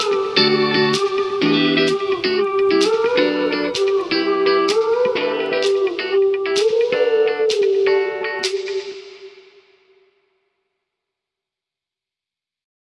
Música